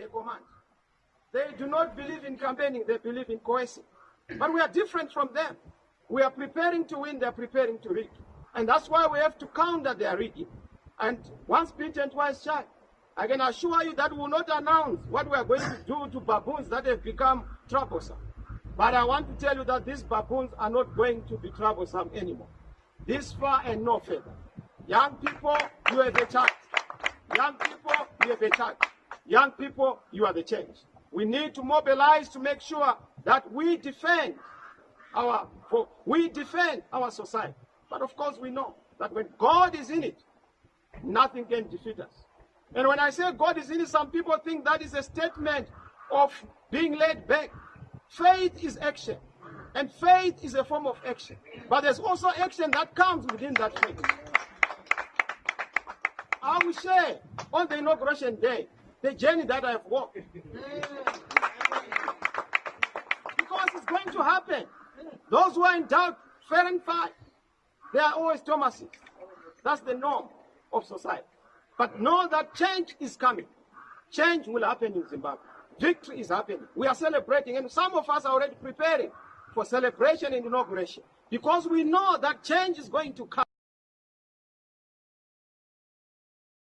they command. They do not believe in campaigning, they believe in coercing. But we are different from them. We are preparing to win, they're preparing to rig. And that's why we have to counter their rigging. And once bitten, twice shy. I can assure you that we will not announce what we are going to do to baboons that have become troublesome. But I want to tell you that these baboons are not going to be troublesome anymore. This far and no further. Young people, you have a chance. Young people, you have a chance. Young people, you are the change. We need to mobilize to make sure that we defend our we defend our society. But of course, we know that when God is in it, nothing can defeat us. And when I say God is in it, some people think that is a statement of being laid back. Faith is action. And faith is a form of action. But there's also action that comes within that faith. I will share on the inauguration day the journey that I've walked. Because it's going to happen. Those who are in doubt, fair and fine, they are always Thomases. That's the norm of society. But know that change is coming. Change will happen in Zimbabwe. Victory is happening. We are celebrating, and some of us are already preparing for celebration and inauguration because we know that change is going to come.